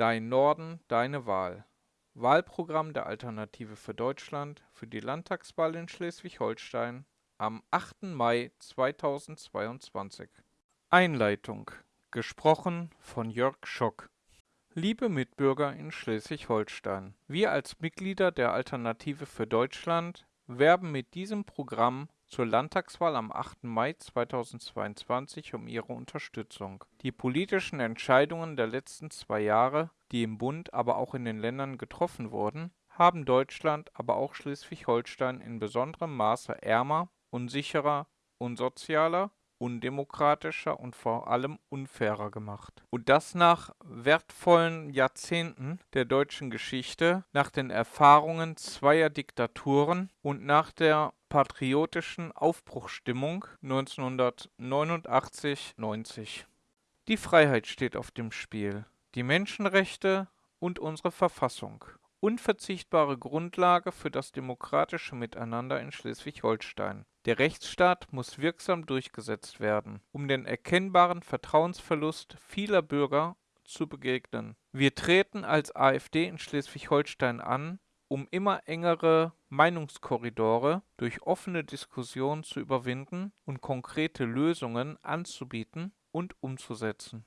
Dein Norden, deine Wahl. Wahlprogramm der Alternative für Deutschland für die Landtagswahl in Schleswig-Holstein am 8. Mai 2022. Einleitung. Gesprochen von Jörg Schock. Liebe Mitbürger in Schleswig-Holstein, wir als Mitglieder der Alternative für Deutschland werben mit diesem Programm zur Landtagswahl am 8. Mai 2022 um Ihre Unterstützung. Die politischen Entscheidungen der letzten zwei Jahre, die im Bund, aber auch in den Ländern getroffen wurden, haben Deutschland, aber auch Schleswig-Holstein in besonderem Maße ärmer, unsicherer, unsozialer undemokratischer und vor allem unfairer gemacht. Und das nach wertvollen Jahrzehnten der deutschen Geschichte, nach den Erfahrungen zweier Diktaturen und nach der patriotischen Aufbruchsstimmung 1989-90. Die Freiheit steht auf dem Spiel, die Menschenrechte und unsere Verfassung unverzichtbare Grundlage für das demokratische Miteinander in Schleswig-Holstein. Der Rechtsstaat muss wirksam durchgesetzt werden, um den erkennbaren Vertrauensverlust vieler Bürger zu begegnen. Wir treten als AfD in Schleswig-Holstein an, um immer engere Meinungskorridore durch offene Diskussion zu überwinden und konkrete Lösungen anzubieten und umzusetzen.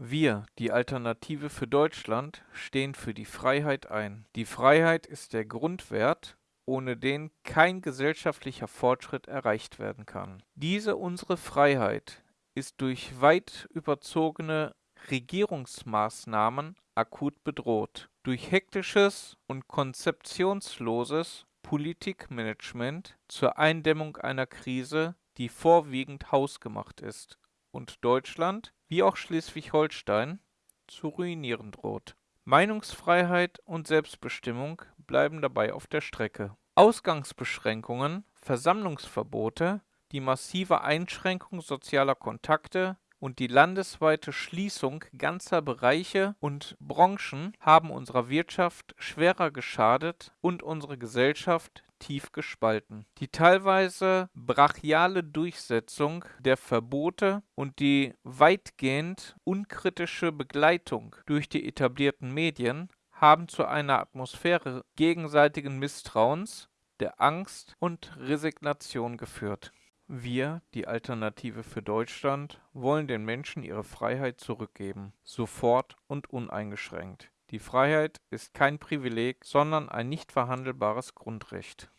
Wir, die Alternative für Deutschland, stehen für die Freiheit ein. Die Freiheit ist der Grundwert, ohne den kein gesellschaftlicher Fortschritt erreicht werden kann. Diese unsere Freiheit ist durch weit überzogene Regierungsmaßnahmen akut bedroht. Durch hektisches und konzeptionsloses Politikmanagement zur Eindämmung einer Krise, die vorwiegend hausgemacht ist und Deutschland, wie auch Schleswig-Holstein, zu ruinieren droht. Meinungsfreiheit und Selbstbestimmung bleiben dabei auf der Strecke. Ausgangsbeschränkungen, Versammlungsverbote, die massive Einschränkung sozialer Kontakte und die landesweite Schließung ganzer Bereiche und Branchen haben unserer Wirtschaft schwerer geschadet und unsere Gesellschaft tief gespalten. Die teilweise brachiale Durchsetzung der Verbote und die weitgehend unkritische Begleitung durch die etablierten Medien haben zu einer Atmosphäre gegenseitigen Misstrauens, der Angst und Resignation geführt. Wir, die Alternative für Deutschland, wollen den Menschen ihre Freiheit zurückgeben, sofort und uneingeschränkt. Die Freiheit ist kein Privileg, sondern ein nicht verhandelbares Grundrecht.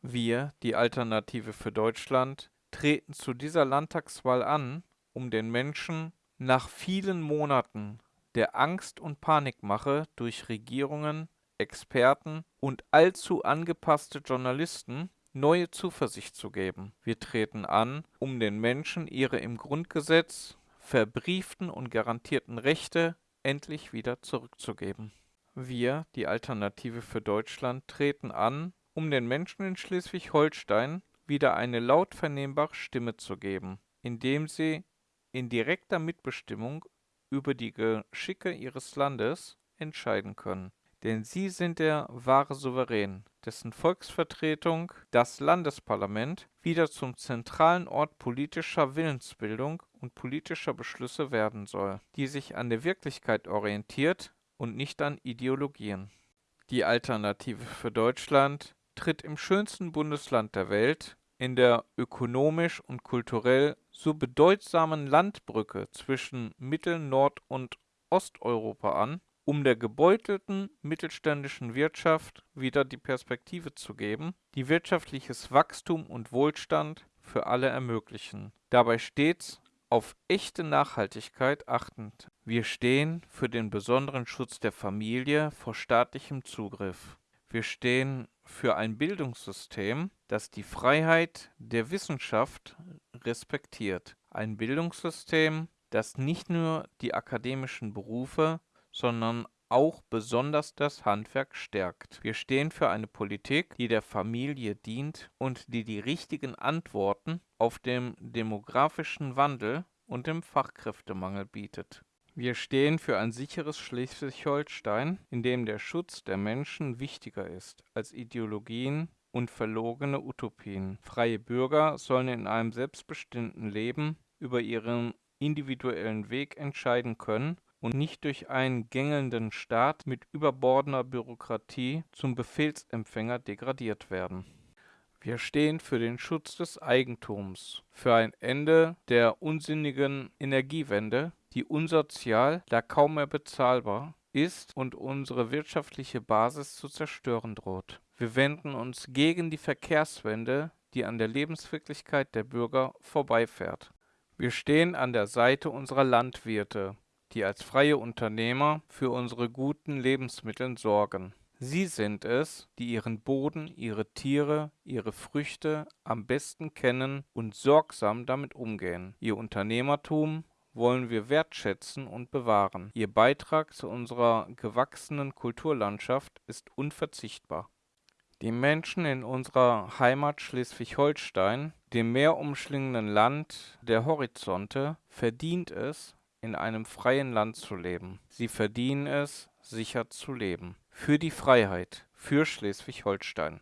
Wir, die Alternative für Deutschland, treten zu dieser Landtagswahl an, um den Menschen nach vielen Monaten der Angst und Panikmache durch Regierungen, Experten und allzu angepasste Journalisten neue Zuversicht zu geben. Wir treten an, um den Menschen ihre im Grundgesetz verbrieften und garantierten Rechte endlich wieder zurückzugeben. Wir, die Alternative für Deutschland, treten an, um den Menschen in Schleswig-Holstein wieder eine laut vernehmbare Stimme zu geben, indem sie in direkter Mitbestimmung über die Geschicke ihres Landes entscheiden können. Denn sie sind der wahre Souverän, dessen Volksvertretung, das Landesparlament, wieder zum zentralen Ort politischer Willensbildung und politischer Beschlüsse werden soll, die sich an der Wirklichkeit orientiert und nicht an Ideologien. Die Alternative für Deutschland tritt im schönsten Bundesland der Welt, in der ökonomisch und kulturell so bedeutsamen Landbrücke zwischen Mittel-, Nord- und Osteuropa an, um der gebeutelten mittelständischen Wirtschaft wieder die Perspektive zu geben, die wirtschaftliches Wachstum und Wohlstand für alle ermöglichen. Dabei stets auf echte Nachhaltigkeit achtend. Wir stehen für den besonderen Schutz der Familie vor staatlichem Zugriff. Wir stehen für ein Bildungssystem, das die Freiheit der Wissenschaft respektiert. Ein Bildungssystem, das nicht nur die akademischen Berufe, sondern auch besonders das Handwerk stärkt. Wir stehen für eine Politik, die der Familie dient und die die richtigen Antworten auf den demografischen Wandel und dem Fachkräftemangel bietet. Wir stehen für ein sicheres Schleswig-Holstein, in dem der Schutz der Menschen wichtiger ist als Ideologien und verlogene Utopien. Freie Bürger sollen in einem selbstbestimmten Leben über ihren individuellen Weg entscheiden können und nicht durch einen gängelnden Staat mit überbordender Bürokratie zum Befehlsempfänger degradiert werden. Wir stehen für den Schutz des Eigentums, für ein Ende der unsinnigen Energiewende, die unsozial, da kaum mehr bezahlbar ist und unsere wirtschaftliche Basis zu zerstören droht. Wir wenden uns gegen die Verkehrswende, die an der Lebenswirklichkeit der Bürger vorbeifährt. Wir stehen an der Seite unserer Landwirte, die als freie Unternehmer für unsere guten Lebensmittel sorgen. Sie sind es, die ihren Boden, ihre Tiere, ihre Früchte am besten kennen und sorgsam damit umgehen. Ihr Unternehmertum wollen wir wertschätzen und bewahren. Ihr Beitrag zu unserer gewachsenen Kulturlandschaft ist unverzichtbar. Die Menschen in unserer Heimat Schleswig-Holstein, dem meerumschlingenden Land der Horizonte, verdient es, in einem freien Land zu leben. Sie verdienen es, sicher zu leben. Für die Freiheit, für Schleswig-Holstein.